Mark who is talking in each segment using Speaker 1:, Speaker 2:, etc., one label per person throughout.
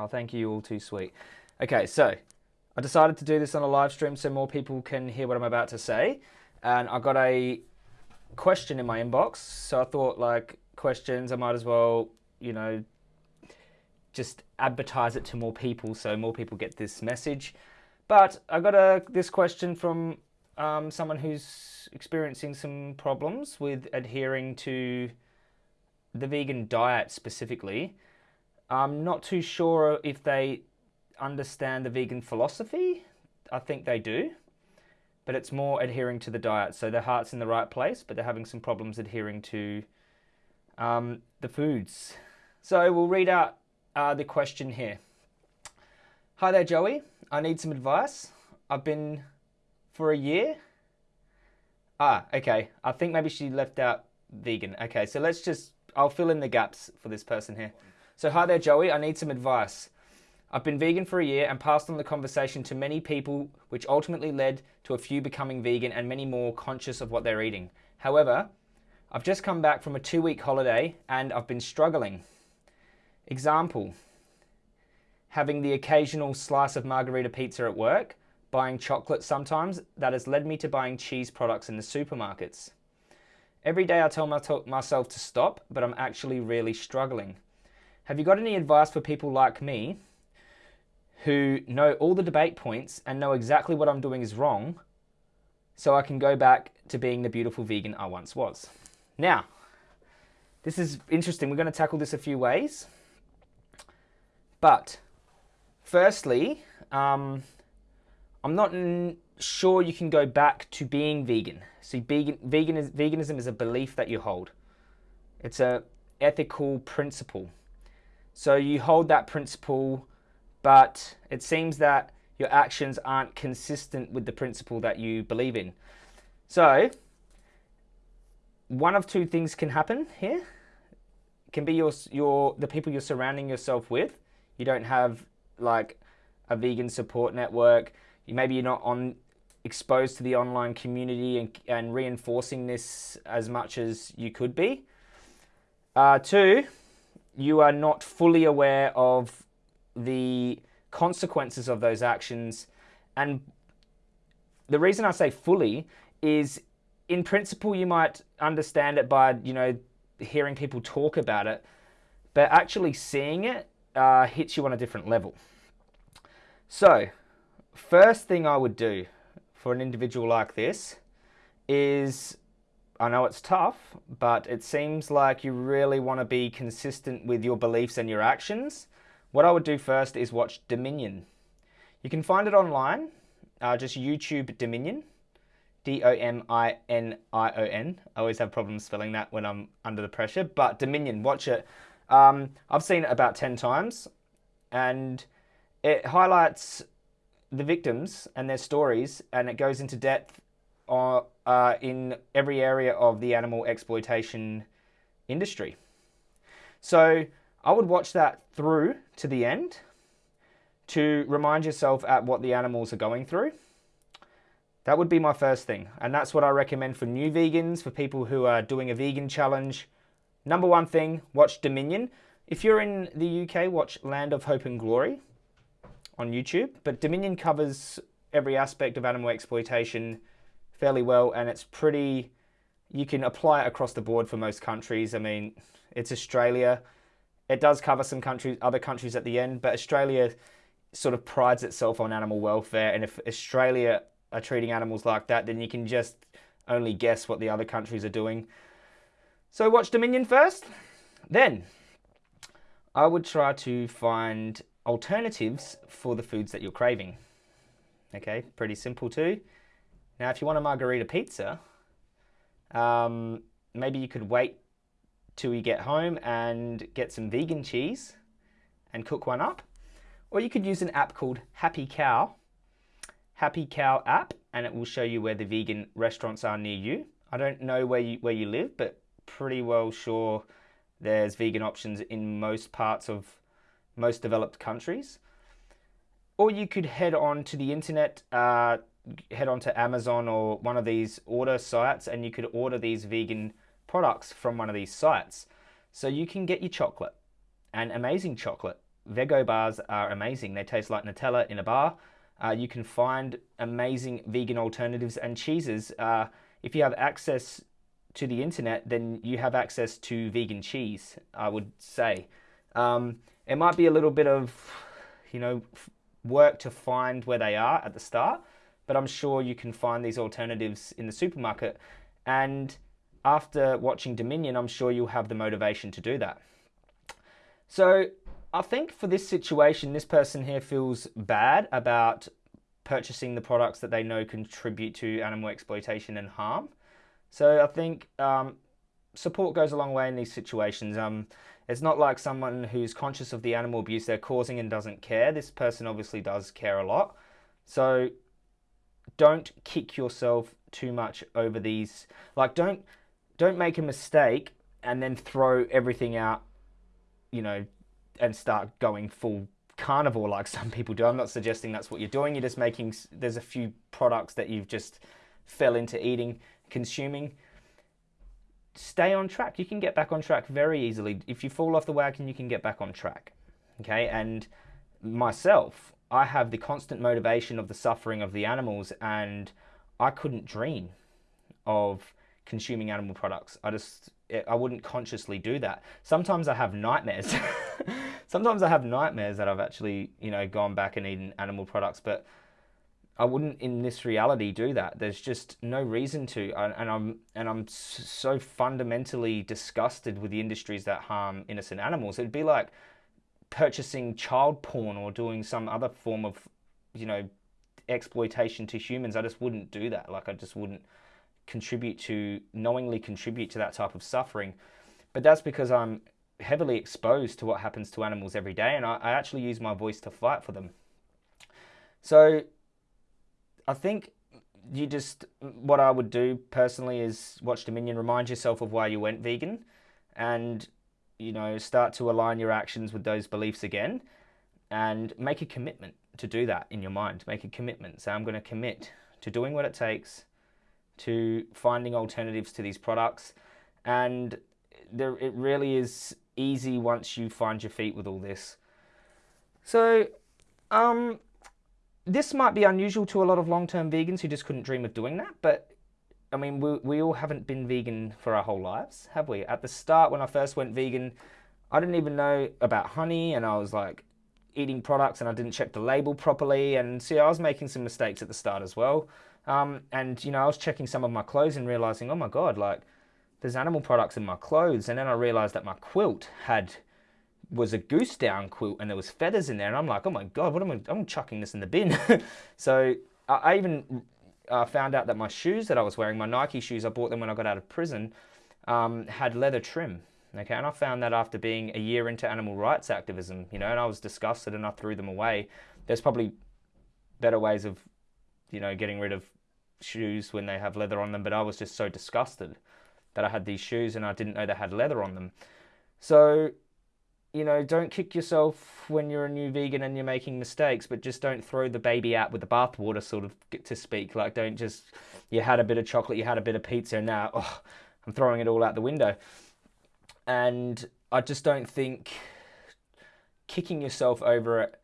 Speaker 1: Oh, thank you, all too sweet. Okay, so I decided to do this on a live stream so more people can hear what I'm about to say. And I got a question in my inbox, so I thought, like, questions, I might as well, you know, just advertise it to more people so more people get this message. But I got a this question from um, someone who's experiencing some problems with adhering to the vegan diet specifically. I'm not too sure if they understand the vegan philosophy. I think they do, but it's more adhering to the diet. So their heart's in the right place, but they're having some problems adhering to um, the foods. So we'll read out uh, the question here. Hi there, Joey. I need some advice. I've been for a year. Ah, okay. I think maybe she left out vegan. Okay, so let's just, I'll fill in the gaps for this person here. So, hi there, Joey. I need some advice. I've been vegan for a year and passed on the conversation to many people, which ultimately led to a few becoming vegan and many more conscious of what they're eating. However, I've just come back from a two week holiday and I've been struggling. Example having the occasional slice of margarita pizza at work, buying chocolate sometimes, that has led me to buying cheese products in the supermarkets. Every day I tell myself to stop, but I'm actually really struggling. Have you got any advice for people like me who know all the debate points and know exactly what I'm doing is wrong so I can go back to being the beautiful vegan I once was? Now, this is interesting. We're going to tackle this a few ways. But firstly, um, I'm not sure you can go back to being vegan. See, vegan, vegan is, veganism is a belief that you hold. It's a ethical principle. So you hold that principle, but it seems that your actions aren't consistent with the principle that you believe in. So one of two things can happen here. It can be your your the people you're surrounding yourself with. You don't have like a vegan support network. You, maybe you're not on exposed to the online community and, and reinforcing this as much as you could be. Uh, two, you are not fully aware of the consequences of those actions. And the reason I say fully is in principle, you might understand it by, you know, hearing people talk about it, but actually seeing it uh, hits you on a different level. So, first thing I would do for an individual like this is I know it's tough, but it seems like you really want to be consistent with your beliefs and your actions. What I would do first is watch Dominion. You can find it online, uh, just YouTube Dominion, D-O-M-I-N-I-O-N. I always have problems spelling that when I'm under the pressure, but Dominion, watch it. Um, I've seen it about 10 times, and it highlights the victims and their stories, and it goes into depth uh, in every area of the animal exploitation industry. So I would watch that through to the end to remind yourself at what the animals are going through. That would be my first thing. And that's what I recommend for new vegans, for people who are doing a vegan challenge. Number one thing, watch Dominion. If you're in the UK, watch Land of Hope and Glory on YouTube. But Dominion covers every aspect of animal exploitation fairly well, and it's pretty. You can apply it across the board for most countries. I mean, it's Australia. It does cover some countries, other countries at the end, but Australia sort of prides itself on animal welfare. And if Australia are treating animals like that, then you can just only guess what the other countries are doing. So watch Dominion first. Then I would try to find alternatives for the foods that you're craving. Okay, pretty simple too. Now, if you want a margarita pizza, um, maybe you could wait till you get home and get some vegan cheese and cook one up. Or you could use an app called Happy Cow. Happy Cow app, and it will show you where the vegan restaurants are near you. I don't know where you, where you live, but pretty well sure there's vegan options in most parts of most developed countries. Or you could head on to the internet, uh, head on to Amazon or one of these order sites and you could order these vegan products from one of these sites. So you can get your chocolate and amazing chocolate Vego bars are amazing. They taste like Nutella in a bar. Uh, you can find amazing vegan alternatives and cheeses. Uh, if you have access to the internet, then you have access to vegan cheese, I would say. Um, it might be a little bit of, you know, work to find where they are at the start, but I'm sure you can find these alternatives in the supermarket. And after watching Dominion, I'm sure you'll have the motivation to do that. So I think for this situation, this person here feels bad about purchasing the products that they know contribute to animal exploitation and harm. So I think um, support goes a long way in these situations. Um, it's not like someone who's conscious of the animal abuse they're causing and doesn't care. This person obviously does care a lot. So don't kick yourself too much over these. Like don't don't make a mistake and then throw everything out, you know, and start going full carnivore like some people do. I'm not suggesting that's what you're doing. You're just making there's a few products that you've just fell into eating, consuming stay on track. You can get back on track very easily. If you fall off the wagon, you can get back on track. Okay, and myself, I have the constant motivation of the suffering of the animals, and I couldn't dream of consuming animal products. I just, I wouldn't consciously do that. Sometimes I have nightmares. Sometimes I have nightmares that I've actually, you know, gone back and eaten animal products, but I wouldn't in this reality do that. There's just no reason to, and I'm and I'm so fundamentally disgusted with the industries that harm innocent animals. It'd be like purchasing child porn or doing some other form of, you know, exploitation to humans. I just wouldn't do that. Like I just wouldn't contribute to knowingly contribute to that type of suffering. But that's because I'm heavily exposed to what happens to animals every day, and I, I actually use my voice to fight for them. So I think you just what I would do personally is watch Dominion, remind yourself of why you went vegan, and you know start to align your actions with those beliefs again, and make a commitment to do that in your mind. Make a commitment. Say I'm going to commit to doing what it takes, to finding alternatives to these products, and there it really is easy once you find your feet with all this. So, um, this might be unusual to a lot of long-term vegans who just couldn't dream of doing that, but I mean, we, we all haven't been vegan for our whole lives, have we? At the start, when I first went vegan, I didn't even know about honey, and I was like eating products, and I didn't check the label properly, and see, I was making some mistakes at the start as well. Um, and you know, I was checking some of my clothes and realizing, oh my god, like there's animal products in my clothes, and then I realized that my quilt had was a goose down quilt and there was feathers in there and I'm like, oh my god, what am I? I'm chucking this in the bin. so I, I even uh, found out that my shoes that I was wearing, my Nike shoes, I bought them when I got out of prison, um, had leather trim. Okay, and I found that after being a year into animal rights activism, you know, and I was disgusted and I threw them away. There's probably better ways of, you know, getting rid of shoes when they have leather on them, but I was just so disgusted that I had these shoes and I didn't know they had leather on them. So you know, don't kick yourself when you're a new vegan and you're making mistakes, but just don't throw the baby out with the bathwater, sort of to speak. Like, don't just, you had a bit of chocolate, you had a bit of pizza, and now, oh, I'm throwing it all out the window. And I just don't think kicking yourself over it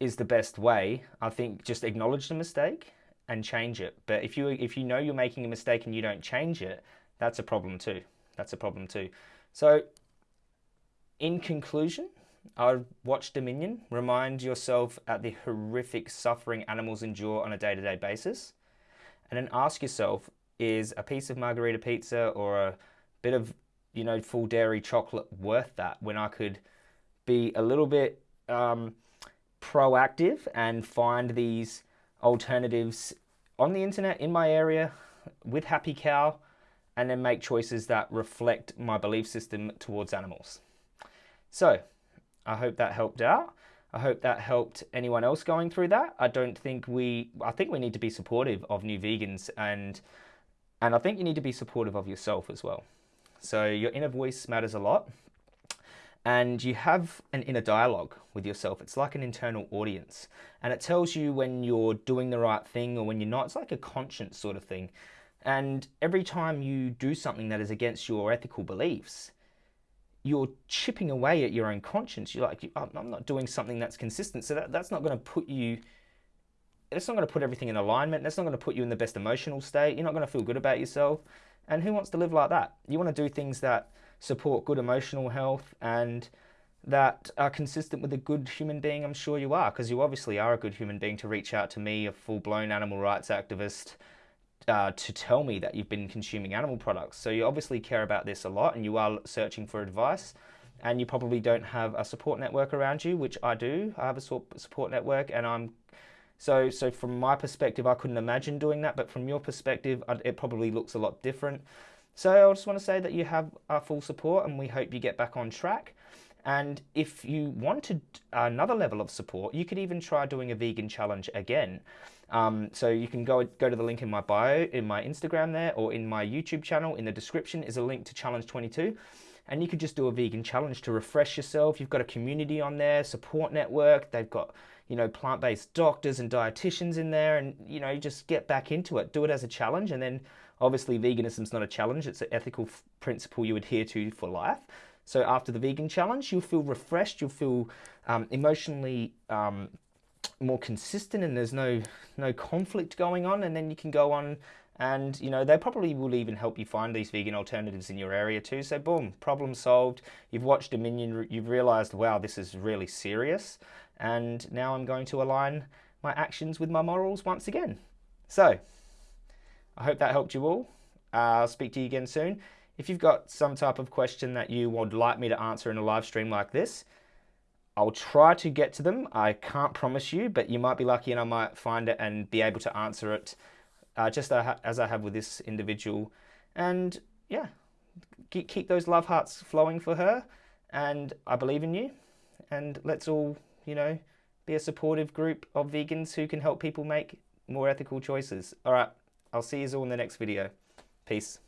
Speaker 1: is the best way. I think just acknowledge the mistake and change it. But if you if you know you're making a mistake and you don't change it, that's a problem too. That's a problem too. So in conclusion, I would watch Dominion, remind yourself at the horrific suffering animals endure on a day to day basis, and then ask yourself is a piece of margarita pizza or a bit of, you know, full dairy chocolate worth that when I could be a little bit um, proactive and find these alternatives on the internet in my area with Happy Cow and then make choices that reflect my belief system towards animals. So I hope that helped out. I hope that helped anyone else going through that. I don't think we, I think we need to be supportive of new vegans and, and I think you need to be supportive of yourself as well. So your inner voice matters a lot and you have an inner dialogue with yourself. It's like an internal audience and it tells you when you're doing the right thing or when you're not. It's like a conscience sort of thing. And every time you do something that is against your ethical beliefs, you're chipping away at your own conscience. You're like, I'm not doing something that's consistent. So that, that's not going to put you, it's not going to put everything in alignment. That's not going to put you in the best emotional state. You're not going to feel good about yourself. And who wants to live like that? You want to do things that support good emotional health and that are consistent with a good human being. I'm sure you are, because you obviously are a good human being to reach out to me, a full blown animal rights activist uh, to tell me that you've been consuming animal products. So you obviously care about this a lot and you are searching for advice and you probably don't have a support network around you, which I do. I have a support network and I'm so so from my perspective, I couldn't imagine doing that, but from your perspective, it probably looks a lot different. So I just want to say that you have our full support and we hope you get back on track. And if you wanted another level of support, you could even try doing a vegan challenge again. Um, so you can go go to the link in my bio, in my Instagram there, or in my YouTube channel. In the description is a link to Challenge 22. And you could just do a vegan challenge to refresh yourself. You've got a community on there, support network. They've got, you know, plant-based doctors and dietitians in there. And, you know, just get back into it. Do it as a challenge. And then obviously veganism's not a challenge. It's an ethical principle you adhere to for life. So after the vegan challenge, you'll feel refreshed, you'll feel um, emotionally um, more consistent, and there's no no conflict going on. And then you can go on, and you know they probably will even help you find these vegan alternatives in your area too. So boom, problem solved. You've watched Dominion, you've realised, wow, this is really serious, and now I'm going to align my actions with my morals once again. So I hope that helped you all. Uh, I'll speak to you again soon. If you've got some type of question that you would like me to answer in a live stream like this, I'll try to get to them. I can't promise you, but you might be lucky and I might find it and be able to answer it uh, just as I have with this individual. And yeah, keep those love hearts flowing for her. And I believe in you. And let's all, you know, be a supportive group of vegans who can help people make more ethical choices. All right, I'll see you all in the next video. Peace.